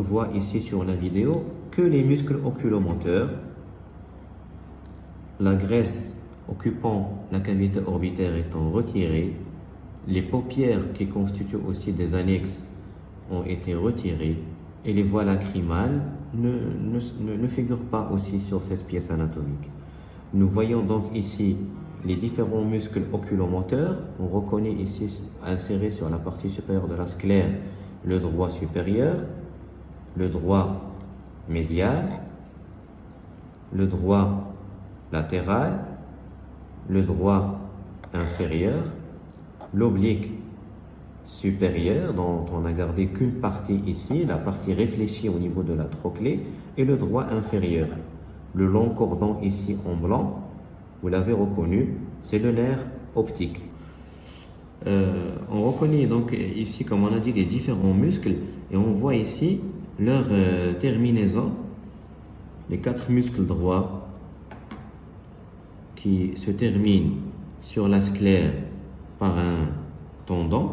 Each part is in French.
voit ici sur la vidéo que les muscles oculomoteurs, la graisse occupant la cavité orbitaire étant retirée, les paupières qui constituent aussi des annexes ont été retirées et les voies lacrymales ne, ne, ne figurent pas aussi sur cette pièce anatomique. Nous voyons donc ici les différents muscles oculomoteurs. On reconnaît ici inséré sur la partie supérieure de la sclère le droit supérieur, le droit médial, le droit latéral, le droit inférieur, l'oblique supérieur dont on n'a gardé qu'une partie ici, la partie réfléchie au niveau de la trochlée, et le droit inférieur. Le long cordon ici en blanc, vous l'avez reconnu, c'est le nerf optique. Euh, on reconnaît donc ici, comme on a dit, les différents muscles et on voit ici leur euh, terminaison, les quatre muscles droits qui se terminent sur la sclère par un tendon.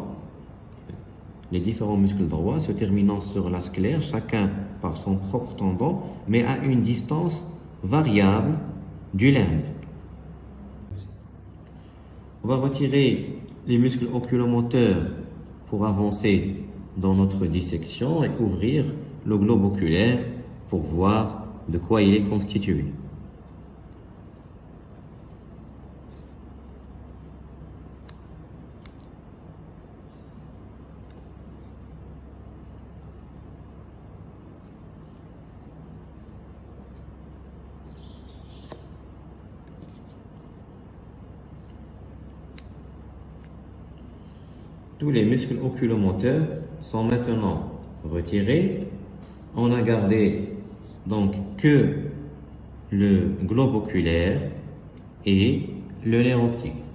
Les différents muscles droits se terminant sur la sclère, chacun par son propre tendon, mais à une distance variable du limbe. On va retirer les muscles oculomoteurs pour avancer dans notre dissection et ouvrir le globe oculaire pour voir de quoi il est constitué. Tous les muscles oculomoteurs sont maintenant retirés. On a gardé donc que le globe oculaire et le nerf optique.